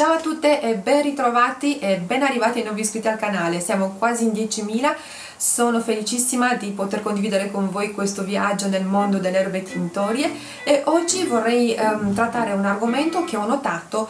Ciao a tutte e ben ritrovati e ben arrivati ai nuovi iscritti al canale, siamo quasi in 10.000, sono felicissima di poter condividere con voi questo viaggio nel mondo delle erbe tintorie e oggi vorrei um, trattare un argomento che ho notato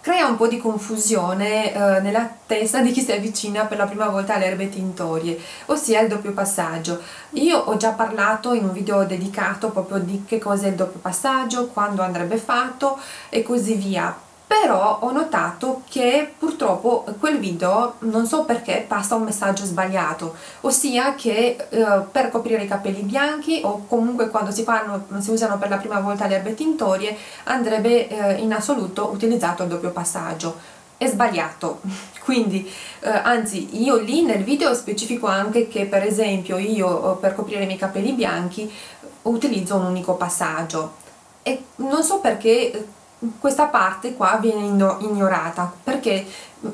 crea un po' di confusione eh, nella testa di chi si avvicina per la prima volta alle erbe tintorie, ossia il doppio passaggio. Io ho già parlato in un video dedicato proprio di che cos'è il doppio passaggio, quando andrebbe fatto e così via però ho notato che purtroppo quel video non so perché passa un messaggio sbagliato. Ossia che eh, per coprire i capelli bianchi o comunque quando si, fanno, si usano per la prima volta le erbe tintorie andrebbe eh, in assoluto utilizzato il doppio passaggio. È sbagliato. Quindi eh, anzi io lì nel video specifico anche che per esempio io eh, per coprire i miei capelli bianchi utilizzo un unico passaggio. E non so perché questa parte qua viene ignorata perché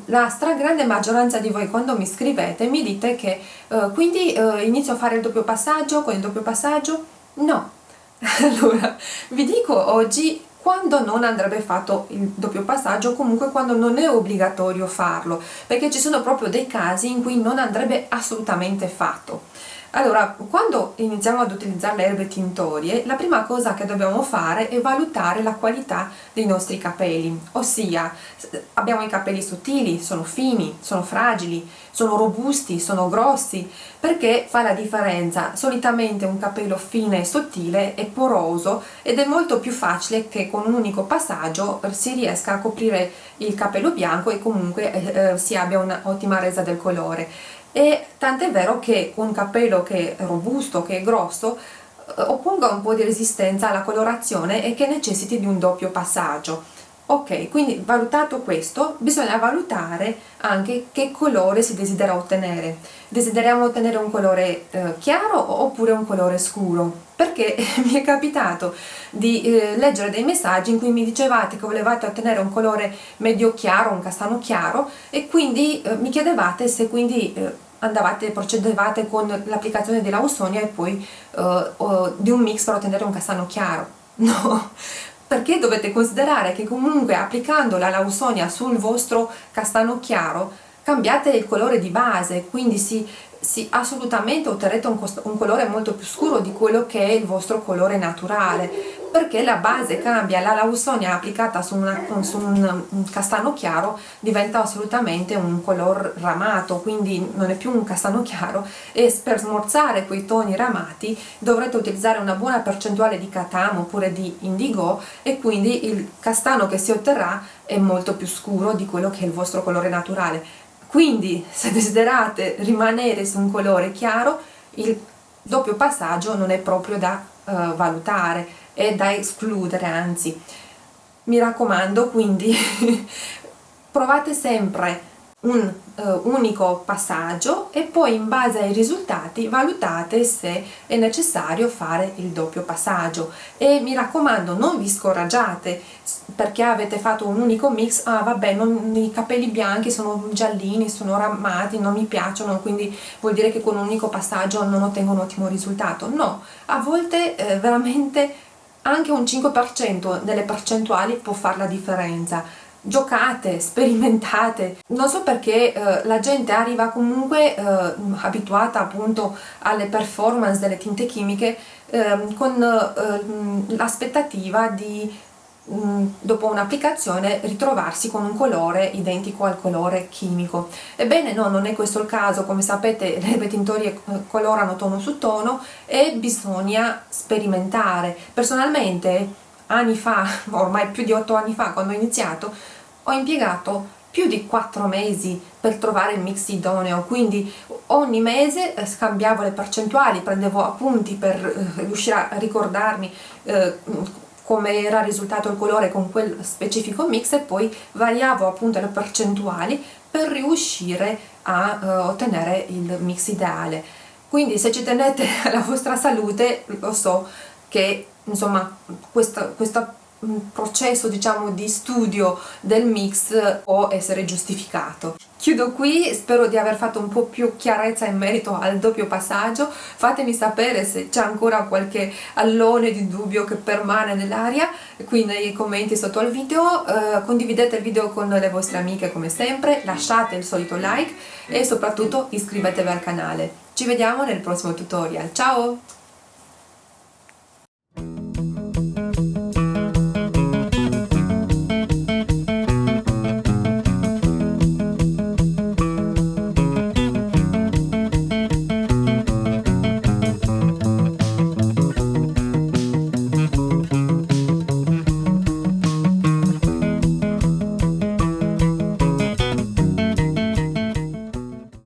la stragrande maggioranza di voi quando mi scrivete mi dite che uh, quindi uh, inizio a fare il doppio passaggio con il doppio passaggio? No, allora vi dico oggi quando non andrebbe fatto il doppio passaggio comunque quando non è obbligatorio farlo perché ci sono proprio dei casi in cui non andrebbe assolutamente fatto allora, quando iniziamo ad utilizzare le erbe tintorie, la prima cosa che dobbiamo fare è valutare la qualità dei nostri capelli, ossia abbiamo i capelli sottili, sono fini, sono fragili, sono robusti, sono grossi, perché fa la differenza. Solitamente un capello fine e sottile è poroso ed è molto più facile che con un unico passaggio si riesca a coprire il capello bianco e comunque eh, eh si abbia un'ottima resa del colore e tant'è vero che un cappello che è robusto, che è grosso, eh, opponga un po' di resistenza alla colorazione e che necessiti di un doppio passaggio. Ok, quindi valutato questo, bisogna valutare anche che colore si desidera ottenere. Desideriamo ottenere un colore eh, chiaro oppure un colore scuro? Perché mi è capitato di eh, leggere dei messaggi in cui mi dicevate che volevate ottenere un colore medio chiaro, un castano chiaro e quindi eh, mi chiedevate se quindi eh, andavate, procedevate con l'applicazione di Lawsonia e poi uh, di un mix per ottenere un castano chiaro. No, perché dovete considerare che comunque applicando la Lawsonia sul vostro castano chiaro cambiate il colore di base, quindi si, si assolutamente otterrete un, un colore molto più scuro di quello che è il vostro colore naturale perché la base cambia, la lausonia applicata su, una, su un, un, castano chiaro diventa assolutamente un color ramato, quindi non è più un castano chiaro e per smorzare quei toni ramati dovrete utilizzare una buona percentuale di catamo oppure di indigo e quindi il castano che si otterrà è molto più scuro di quello che è il vostro colore naturale. Quindi se desiderate rimanere su un colore chiaro il doppio passaggio non è proprio da uh, valutare è da escludere anzi mi raccomando quindi provate sempre un uh, unico passaggio e poi in base ai risultati valutate se è necessario fare il doppio passaggio. E mi raccomando non vi scoraggiate perché avete fatto un unico mix ah vabbè non, i capelli bianchi sono giallini sono ramati non mi piacciono quindi vuol dire che con un unico passaggio non ottengo un ottimo risultato. No a volte eh, veramente anche un 5% delle percentuali può fare la differenza. Giocate, sperimentate. Non so perché eh, la gente arriva comunque eh, abituata appunto alle performance delle tinte chimiche ehm, eh, con l'aspettativa di dopo un'applicazione ritrovarsi con un colore identico al colore chimico. Ebbene no, non è questo il caso. Come sapete le tintorie colorano tono su tono e bisogna sperimentare. Personalmente anni fa, ormai più di 8 anni fa quando ho iniziato ho impiegato più di 4 mesi per trovare il mix idoneo. Quindi ogni mese eh, scambiavo le percentuali prendevo appunti per eh, riuscire a ricordarmi eh, come era risultato il colore con quel specifico mix e poi variavo appunto le percentuali per riuscire a uh, ottenere il mix ideale. Quindi se ci tenete alla vostra salute lo so che insomma questa, questa processo diciamo di studio del mix può essere giustificato. Chiudo qui spero di aver fatto un po' più chiarezza in merito al doppio passaggio. Fatemi sapere se c'è ancora qualche allone di dubbio che permane nell'aria qui nei commenti sotto al video. Eh, condividete il video con le vostre amiche come sempre. Lasciate il solito like e soprattutto iscrivetevi al canale. Ci vediamo nel prossimo tutorial. Ciao